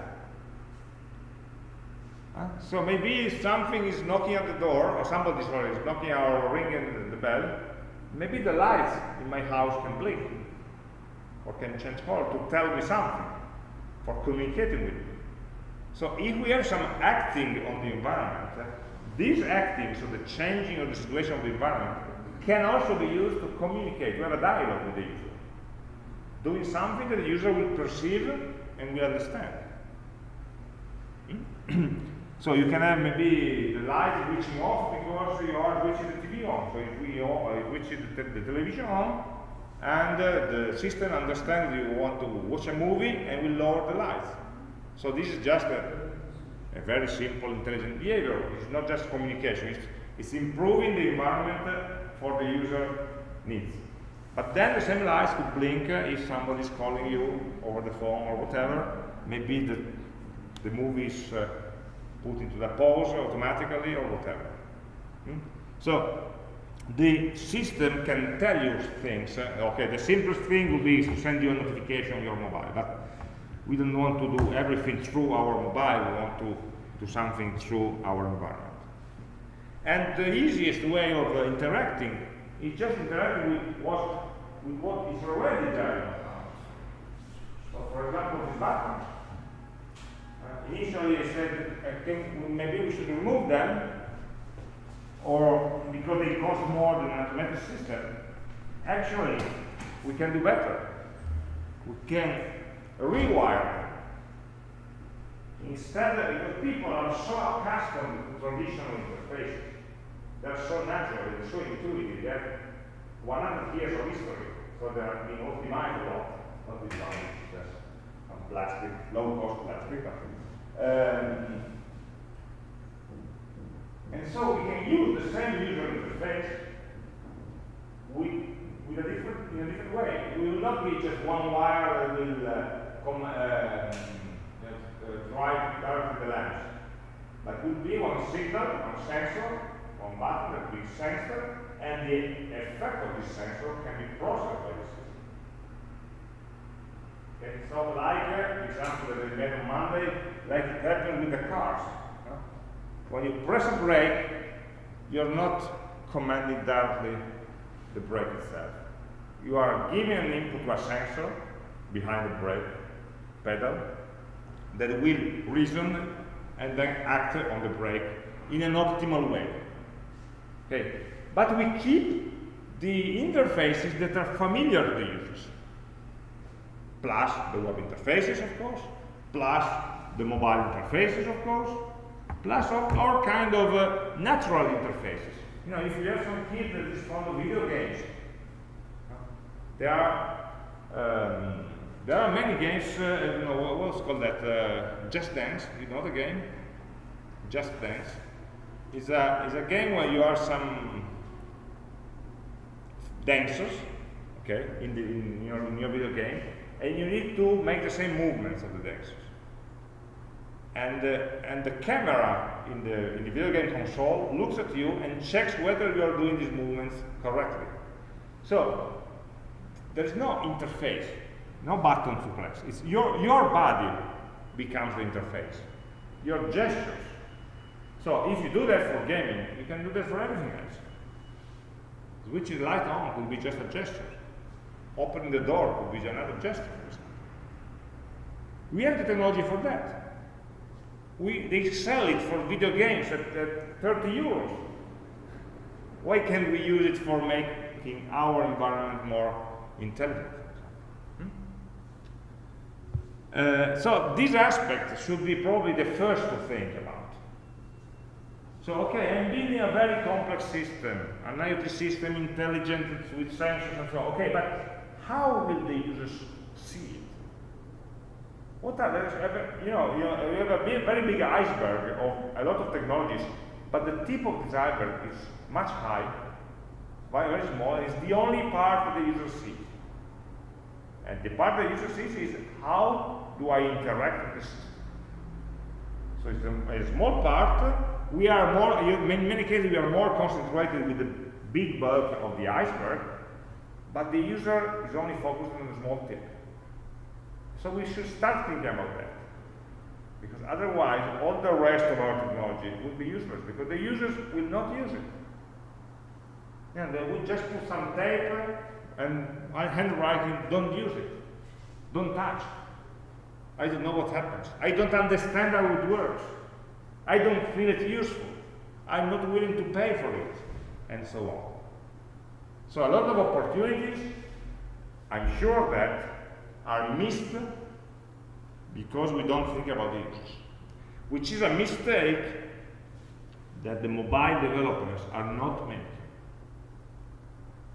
Uh, so maybe something is knocking at the door, or somebody sorry, is knocking or ringing the bell. Maybe the lights in my house can blink, or can change color to tell me something, for communicating with me. So if we have some acting on the environment, uh, this acting, so the changing of the situation of the environment, can also be used to communicate, to have a dialogue with the user doing something that the user will perceive and will understand. so you can have maybe the light switching off because you are switching the TV on. So if we uh, switch the, the, television on, and uh, the system understands you want to watch a movie and will lower the lights. So this is just a, a very simple intelligent behavior. It's not just communication. It's, it's improving the environment for the user needs. But then the same lights could blink uh, if somebody is calling you over the phone or whatever. Maybe the, the movie is uh, put into the pause automatically or whatever. Hmm? So the system can tell you things. Uh, okay, the simplest thing would be to send you a notification on your mobile, but we don't want to do everything through our mobile. We want to do something through our environment. And the easiest way of uh, interacting it's just interacting with what, with what is already there So for example, this button. Uh, initially I said, I think maybe we should remove them, or because they cost more than an automatic system. Actually, we can do better. We can rewire instead, because people are so accustomed to traditional interfaces, they're so natural, they're so intuitive, they have 100 years of history, so they have been optimized a lot, not this one, just some plastic, low-cost plastic. Um, and so we can use the same user interface with, with a different, in a different way. It will not be just one wire that will uh, come, uh, uh, drive directly the lens. But will be one signal, one sensor, button that will sensor, and the effect of this sensor can be processed by the system. Okay, so like uh, example that I made on Monday, like it happened with the cars. When you press a brake, you're not commanding directly the brake itself. You are giving an input to a sensor behind the brake pedal that will reason and then act on the brake in an optimal way. Okay, but we keep the interfaces that are familiar to the users, plus the web interfaces, of course, plus the mobile interfaces, of course, plus all, kind of uh, natural interfaces. You know, if you have some kid that is fond of video games, there are um, there are many games. Uh, you know, what's called that? Uh, Just Dance. You know the game? Just Dance. Is a is a game where you are some dancers, okay, in the in your in your video game, and you need to make the same movements of the dancers and, uh, and the camera in the, in the video game console looks at you and checks whether you are doing these movements correctly. So, there is no interface, no button to press. It's your, your body becomes the interface, your gestures. So if you do that for gaming, you can do that for everything else. Switching light on could be just a gesture. Opening the door could be another gesture, for example. We have the technology for that we, they sell it for video games at, at 30 euros. Why can't we use it for making our environment more intelligent? Hmm? Uh, so this aspect should be probably the first to think about. So, okay, I'm building a very complex system, an IoT system, intelligent with sensors and so on. Okay, but how will the users see it? What are those? You know, you, know, you have a very big iceberg of a lot of technologies, but the tip of this iceberg is much high, very, very small, it's the only part that the user sees. And the part that the user sees is how do I interact with the system. So it's a, a small part. We are more, in many cases, we are more concentrated with the big bulk of the iceberg, but the user is only focused on the small tip. So we should start thinking about that. Because otherwise, all the rest of our technology will be useless, because the users will not use it. And they will just put some tape and uh, handwriting, don't use it. Don't touch. I don't know what happens. I don't understand how it works. I don't feel it useful. I'm not willing to pay for it, and so on. So a lot of opportunities, I'm sure that are missed because we don't think about it, which is a mistake that the mobile developers are not making.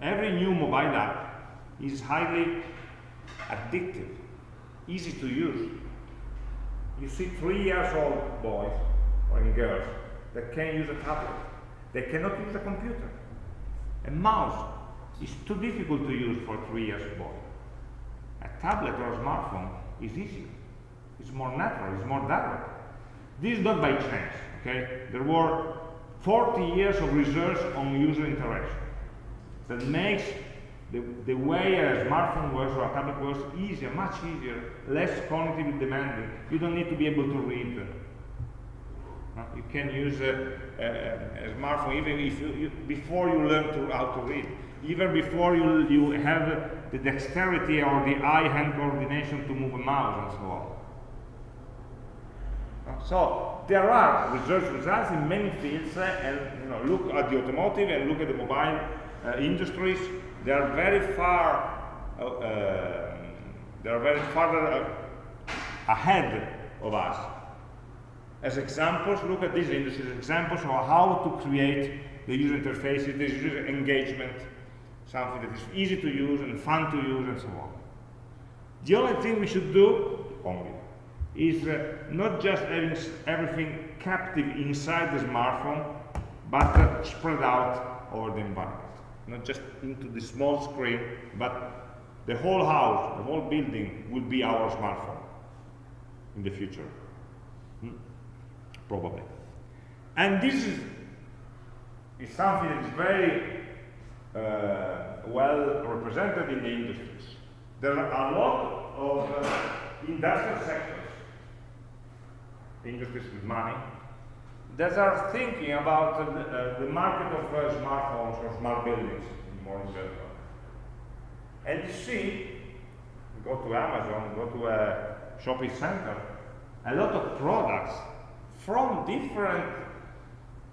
Every new mobile app is highly addictive, easy to use. You see three years old boys or in girls that can use a tablet. They cannot use a computer. A mouse is too difficult to use for three years boy. A tablet or a smartphone is easier. It's more natural, it's more direct. This is not by chance, okay? There were 40 years of research on user interaction that makes the, the way a smartphone works or a tablet works easier, much easier, less cognitively demanding. You don't need to be able to read. Uh, you can use a, a, a smartphone even if you, you, before you learn to, how to read even before you, you have the dexterity or the eye-hand coordination to move a mouse and so on. So there are research results in many fields, uh, and you know, look at the automotive and look at the mobile uh, industries. They are very far. Uh, uh they are very far uh, ahead of us as examples, look at these industries examples of how to create the user interfaces, the user engagement, something that is easy to use and fun to use and so on. The only thing we should do, only, is uh, not just having everything captive inside the smartphone, but uh, spread out over the environment. Not just into the small screen, but the whole house, the whole building will be our smartphone in the future. Probably. And this is, is something that is very uh, well represented in the industries. There are a lot of uh, industrial sectors, industries with money, that are thinking about uh, the, the, market of uh, smartphones or smart buildings more in general. And you see, go to Amazon, go to a shopping center, a lot of products from different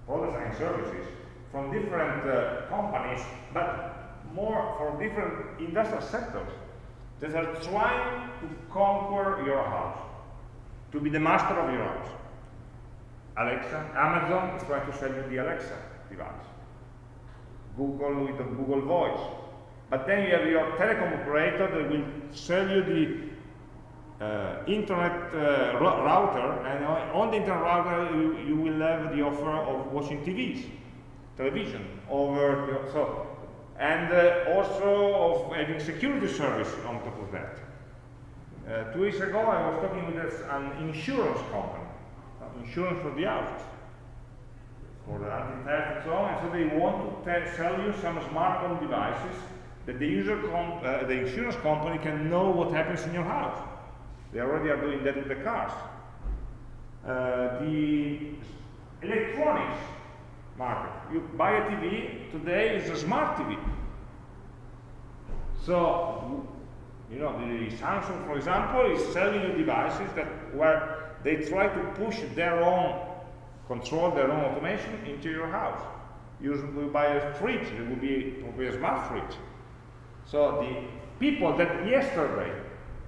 products and services, from different uh, companies, but more from different industrial sectors that are trying to conquer your house, to be the master of your house. Alexa, Amazon is trying to sell you the Alexa device. Google with the Google Voice. But then you have your telecom operator that will sell you the uh, internet uh, router, and on the internet router you, you, will have the offer of watching TVs, television, over so, and uh, also of having security service on top of that. Uh, two weeks ago I was talking with an insurance company insurance for the houses, for the anti-theft and so on, and so they want to sell you some smartphone devices that the, user uh, the insurance company can know what happens in your house. They already are doing that with the cars. Uh, the electronics market. You buy a TV, today it's a smart TV. So, you know, the Samsung, for example, is selling you devices that where they try to push their own control, their own automation into your house. You will buy a fridge, it will be probably a smart fridge. So the people that yesterday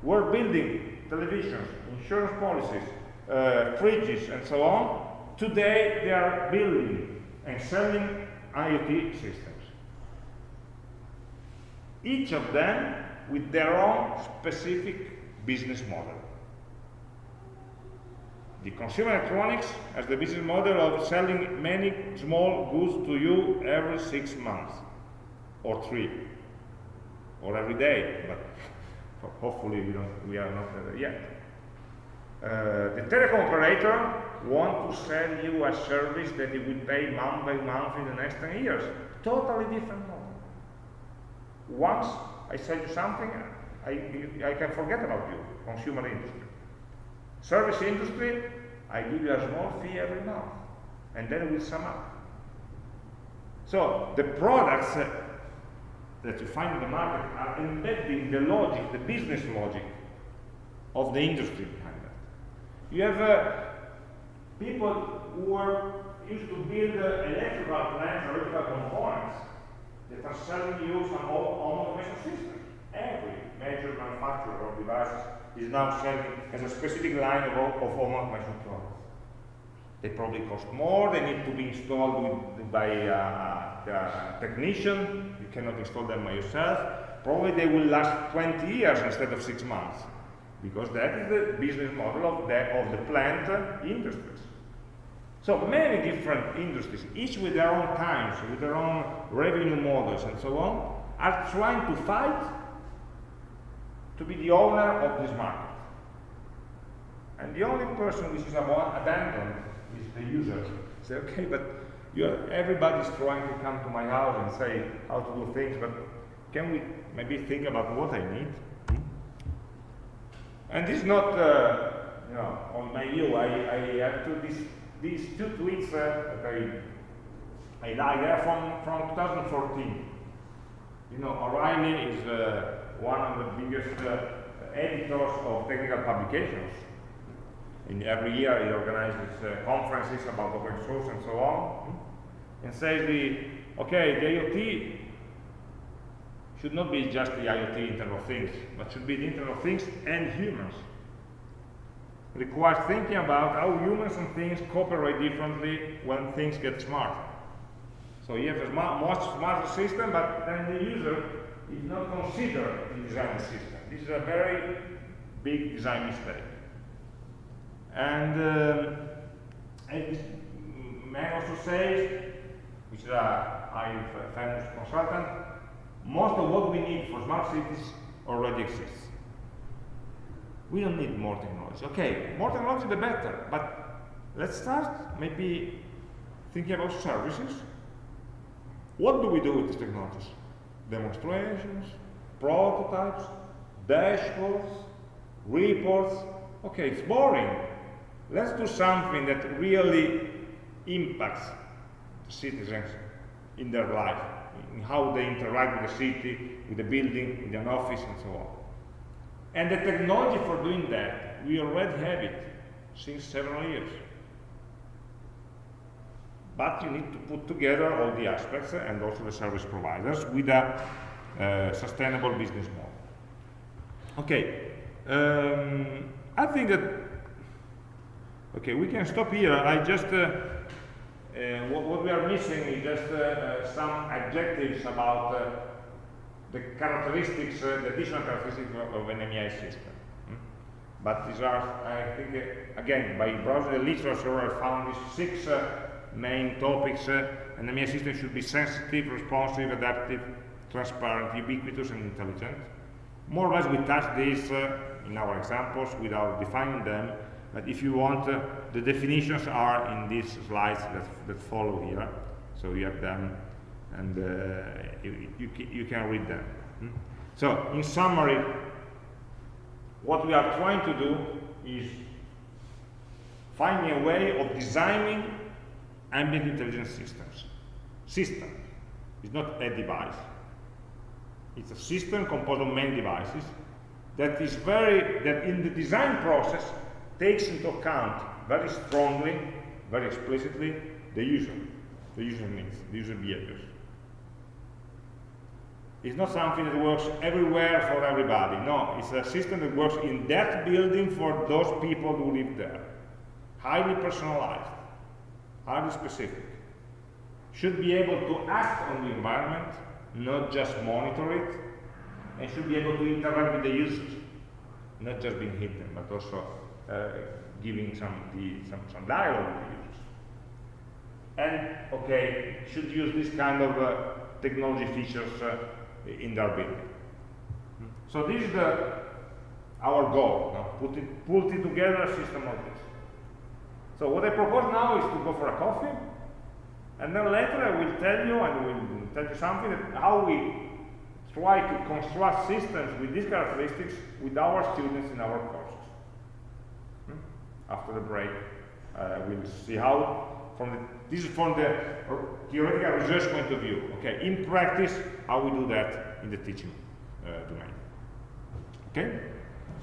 were building televisions, insurance policies, uh, fridges, and so on, today they are building and selling IoT systems. Each of them with their own specific business model. The consumer electronics has the business model of selling many small goods to you every six months, or three, or every day, but hopefully we, don't, we are not there yet. Uh, the telecom operator want to sell you a service that it will pay month by month in the next 10 years. Totally different model. Once I sell you something, I, I can forget about you, consumer industry. Service industry, I give you a small fee every month, and then we sum up. So the products uh, that you find in the market are embedding the logic, the business logic of the industry behind that. You have uh, people who are used to build uh, electrical plants, electrical components that are selling you some home automation systems. Every major manufacturer of devices is now selling as a specific line of, of home automation products. They probably cost more, they need to be installed with, by a, a, technician, you cannot install them by yourself. Probably they will last 20 years instead of six months, because that is the business model of the, of the plant industries. So many different industries, each with their own times, with their own revenue models and so on, are trying to fight to be the owner of this market. And the only person which is abandoned is the user. Say, okay, but everybody's trying to come to my house and say how to do things, but can we maybe think about what I need? Hmm? And this is not, uh, you know, on my view. I, I have two, these, these two tweets uh, that I, I like. They're from, from 2014. You know, O'Reilly is uh, one of the biggest uh, editors of technical publications. Every year he organizes uh, conferences about open source and so on, and says the, okay, the IoT should not be just the IoT Internet of Things, but should be the Internet of Things and humans. requires thinking about how humans and things cooperate differently when things get smarter. So you have a smart, much smarter system, but then the user is not considered in designing the system. This is a very big design mistake. And, um, and may also say, which is a high famous consultant, most of what we need for smart cities already exists. We don't need more technology. Okay, more technology the better, but let's start maybe thinking about services. What do we do with these technologies? Demonstrations, prototypes, dashboards, reports. Okay, it's boring. Let's do something that really impacts the citizens in their life, in how they interact with the city, with the building, with an office, and so on. And the technology for doing that, we already have it since several years. But you need to put together all the aspects and also the service providers with a uh, sustainable business model. Okay, um, I think that, okay, we can stop here. I just, uh, uh, what, what, we are missing is just uh, uh, some adjectives about uh, the characteristics, the additional characteristics of an AmI system. Hmm? But these are, I think, again, by browsing the literature, I found these six main topics. an AmI system should be sensitive, responsive, adaptive, transparent, ubiquitous, and intelligent. More or less, we touch these in our examples without defining them, but if you want, uh, the definitions are in these slides that, that follow here. So you have them, and uh, you, you, you, can read them. Hmm? So, in summary, what we are trying to do is finding a way of designing ambient intelligence systems. System is not a device. It's a system composed of many devices that is very, that in the design process takes into account very strongly, very explicitly, the user, the user needs, the user behaviors. It's not something that works everywhere for everybody. No, it's a system that works in that building for those people who live there. Highly personalized, highly specific. Should be able to act on the environment, not just monitor it, and should be able to interact with the users, not just being hidden, but also uh, giving some, the, some, some dialogue with the users. And, okay, should use this kind of uh, technology features uh, in their building. So this is the, our goal, no? put, it, put it together a system of this. So what I propose now is to go for a coffee, and then later I will tell you, and will tell you something, how we try to construct systems with these characteristics with our students in our courses. After the break, uh, we'll see how, from the, this is from the theoretical research point of view, okay, in practice, how we do that in the teaching uh, domain. Okay,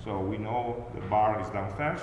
so we know the bar is downstairs.